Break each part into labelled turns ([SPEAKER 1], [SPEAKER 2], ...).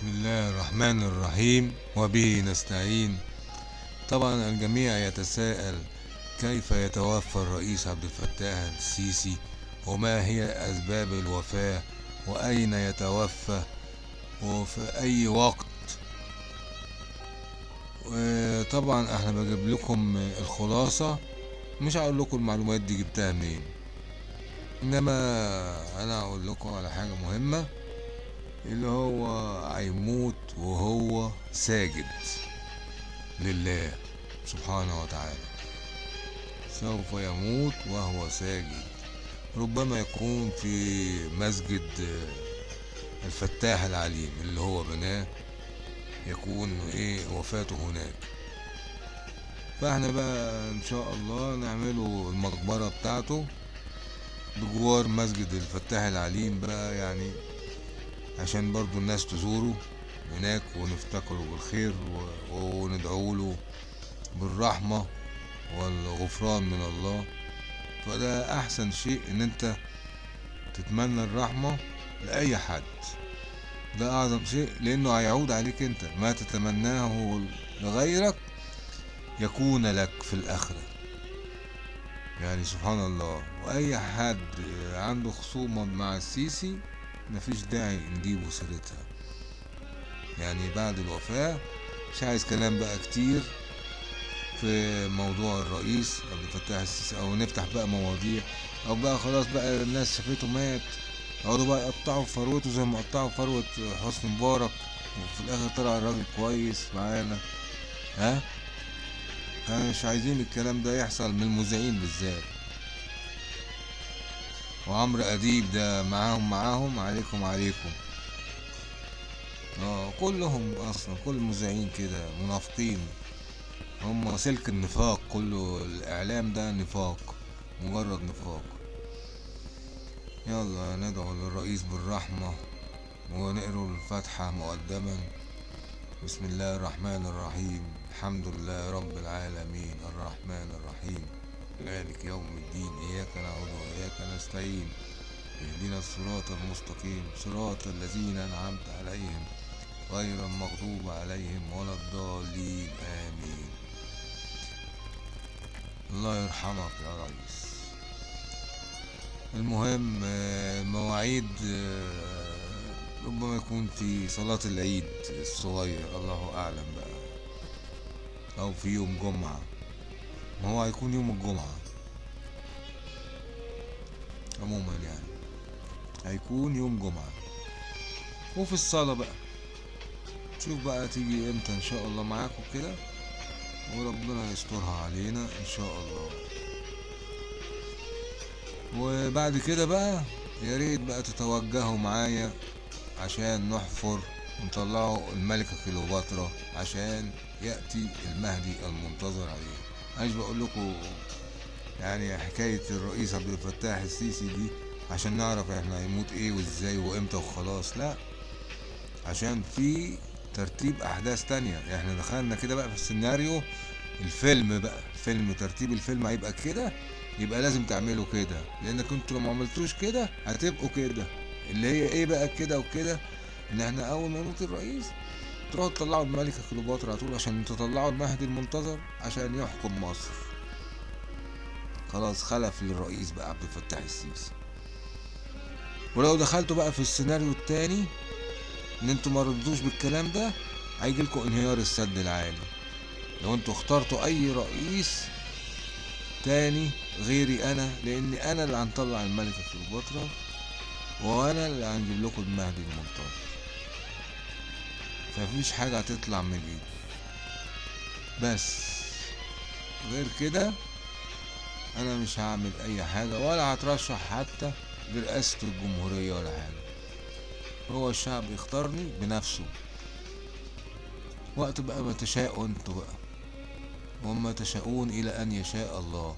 [SPEAKER 1] بسم الله الرحمن الرحيم وبه نستعين. طبعا الجميع يتساءل كيف يتوفى الرئيس عبد الفتاح السيسي وما هي أسباب الوفاة وأين يتوفى وفي أي وقت. وطبعا إحنا بجيب لكم الخلاصة مش هقول لكم المعلومات دي جبتها منين. إنما أنا هقول لكم على حاجة مهمة. اللي هو هيموت وهو ساجد لله سبحانه وتعالى. سوف يموت وهو ساجد. ربما يكون في مسجد الفتاح العليم اللي هو بناه يكون إيه وفاته هناك. فإحنا بقى إن شاء الله نعمله المقبرة بتاعته بجوار مسجد الفتاح العليم بقى يعني عشان برضو الناس تزوره هناك ونفتكره بالخير وندعو له بالرحمة والغفران من الله. فده أحسن شيء إن أنت تتمنى الرحمة لأي حد. ده أعظم شيء لأنه هيعود عليك أنت. ما تتمناه لغيرك يكون لك في الآخرة. يعني سبحان الله. وأي حد عنده خصومة مع السيسي مفيش داعي نجيبه سيرتها يعني بعد الوفاة مش عايز كلام بقى كتير في موضوع الرئيس عبد الفتاح السيسي أو نفتح بقى مواضيع أو بقى خلاص بقى الناس شافته مات يقعدوا بقى يقطعوا فروته زي ما قطعوا فروة حسني مبارك وفي الآخر طلع الراجل كويس معانا. ها مش عايزين الكلام ده يحصل من المذيعين بالذات. وعمرو أديب ده معاهم معاهم عليكم عليكم. آه كلهم أصلا كل المذيعين كده منافقين. هم سلك النفاق كله الإعلام ده نفاق مجرد نفاق. يلا ندعو للرئيس بالرحمة ونقرأ الفاتحة مقدما. بسم الله الرحمن الرحيم. الحمد لله رب العالمين. الرحمن الرحيم. مالك يوم الدين إياك نعبد وإياك نستعين اهدنا الصراط المستقيم صراط الذين أنعمت عليهم غير المغضوب عليهم ولا الضالين آمين. الله يرحمك يا ريس. المهم مواعيد ربما يكون في صلاة العيد الصغير الله أعلم بقى. أو في يوم جمعة. ما هو هيكون يوم الجمعة. عموما يعني. هيكون يوم جمعة. وفي الصلاة بقى. شوف بقى تيجي إمتى إن شاء الله معاكم كده وربنا يسترها علينا إن شاء الله. وبعد كده بقى يا ريت بقى تتوجهوا معايا عشان نحفر ونطلعوا الملكة كليوباترا عشان يأتي المهدي المنتظر عليه. عايز بقول لكم يعني حكاية الرئيس عبد الفتاح السيسي دي عشان نعرف إحنا هيموت إيه وازاي وامتى وخلاص لا. عشان في ترتيب أحداث تانية. إحنا دخلنا كده بقى في السيناريو الفيلم بقى فيلم ترتيب الفيلم هيبقى كده يبقى لازم تعملوا كده. لانك أنتوا لو ما عملتوش كده هتبقوا كده. اللي هي إيه بقى كده وكده؟ إن إحنا أول ما يموت الرئيس تروحوا تطلعوا الملكة كليوباترا على طول عشان تطلعوا المهدي المنتظر عشان يحكم مصر. خلاص خلف للرئيس بقى عبد الفتاح السيسي. ولو دخلتوا بقى في السيناريو التاني إن أنتوا ما ردوش بالكلام ده هيجيلكوا انهيار السد العالي. لو أنتوا اخترتوا أي رئيس تاني غيري أنا لأني أنا اللي هنطلع الملكة كليوباترا وأنا اللي هنجيب لكم المهدي المنتظر. فمفيش حاجة هتطلع من ايدي بس غير كده أنا مش هعمل أي حاجة ولا هترشح حتى لرئاسة الجمهورية ولا حاجة. هو الشعب يختارني بنفسه. وقت بقى ما تشاءوا أنتوا بقى. وما تشاءون إلى أن يشاء الله.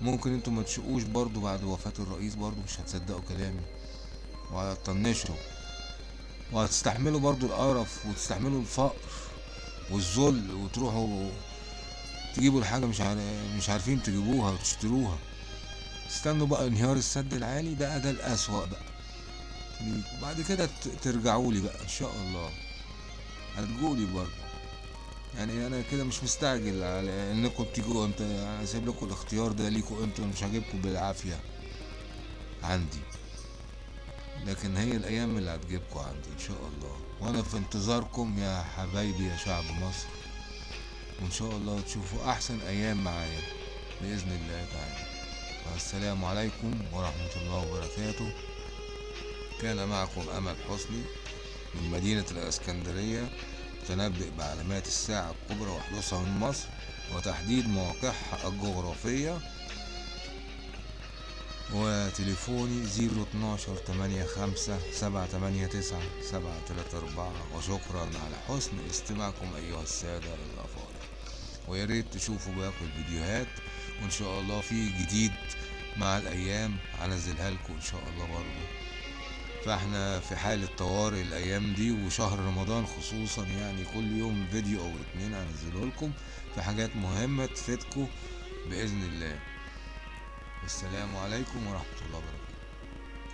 [SPEAKER 1] ممكن أنتوا ما تشقوش برضو بعد وفاة الرئيس برضو مش هتصدقوا كلامي. وهتطنشوا وهتستحملوا برضو القرف وتستحملوا الفقر والذل وتروحوا تجيبوا الحاجة مش مش عارفين تجيبوها وتشتروها. استنوا بقى انهيار السد العالي ده ده الأسوأ بقى. وبعد كده ترجعوا لي بقى إن شاء الله. هتقولي برضه يعني أنا كده مش مستعجل على إنكم تيجوا انت سايب لكم الاختيار ده ليكوا أنتوا مش هجيبكم بالعافية عندي. لكن هي الأيام اللي هتجيبكم عندي إن شاء الله. وأنا في انتظاركم يا حبايبي يا شعب مصر. وإن شاء الله تشوفوا أحسن أيام معايا. بإذن الله تعالى. والسلام عليكم ورحمة الله وبركاته. كان معكم أمل حسني من مدينة الإسكندرية تنبئ بعلامات الساعة الكبرى وحدوثها من مصر وتحديد مواقعها الجغرافية. وتليفوني زيرو اتناشر تمانية خمسة سبعة تمانية تسعة سبعة تلاتة أربعة. وشكرا على حسن استماعكم أيها السادة الأفاضل. ويا ريت تشوفوا باقي الفيديوهات وإن شاء الله في جديد مع الأيام هنزلها لكم إن شاء الله برضه. فإحنا في حالة طوارئ الأيام دي وشهر رمضان خصوصا يعني كل يوم فيديو أو اتنين هنزله لكم في حاجات مهمة تفيدكم بإذن الله. السلام عليكم ورحمة الله وبركاته.